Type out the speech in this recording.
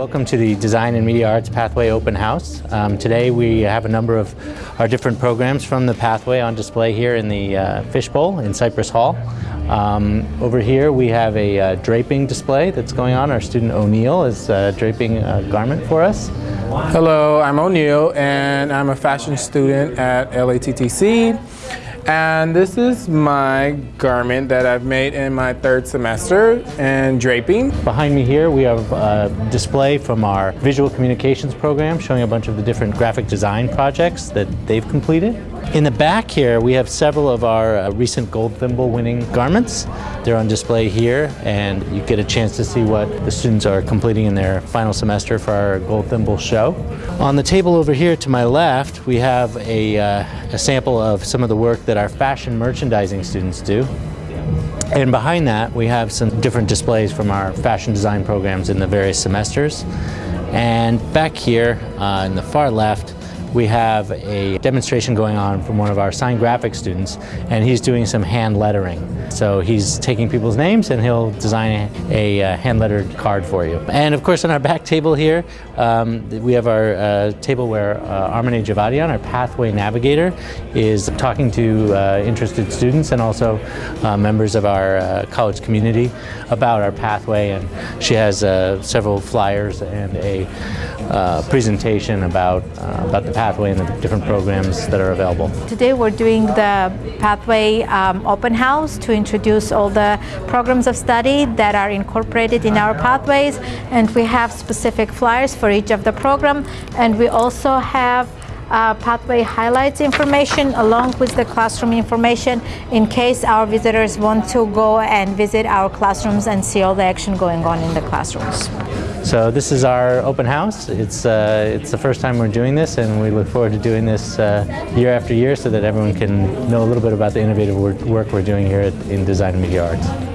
Welcome to the Design and Media Arts Pathway Open House. Um, today we have a number of our different programs from the Pathway on display here in the uh, Fishbowl in Cypress Hall. Um, over here we have a uh, draping display that's going on. Our student O'Neill is uh, draping a garment for us. Hello, I'm O'Neill and I'm a fashion student at LATTC. And this is my garment that I've made in my third semester in draping. Behind me here we have a display from our visual communications program showing a bunch of the different graphic design projects that they've completed. In the back here, we have several of our uh, recent gold thimble winning garments. They're on display here, and you get a chance to see what the students are completing in their final semester for our gold thimble show. On the table over here to my left, we have a, uh, a sample of some of the work that our fashion merchandising students do. And behind that, we have some different displays from our fashion design programs in the various semesters. And back here, uh, in the far left, we have a demonstration going on from one of our sign graphic students and he's doing some hand lettering. So he's taking people's names and he'll design a, uh, hand lettered card for you. And of course on our back table here um, we have our uh, table where uh, Javadian, our pathway navigator, is talking to uh, interested students and also uh, members of our uh, college community about our pathway and she has uh, several flyers and a presentation about, about the Pathway and the different programs that are available. Today we're doing the Pathway um, open house to introduce all the programs of study that are incorporated in our pathways and we have specific flyers for each of the program and we also have uh, pathway highlights information along with the classroom information in case our visitors want to go and visit our classrooms and see all the action going on in the classrooms. So this is our open house. It's, uh, it's the first time we're doing this and we look forward to doing this uh, year after year so that everyone can know a little bit about the innovative work we're doing here at, in Design and Media Arts.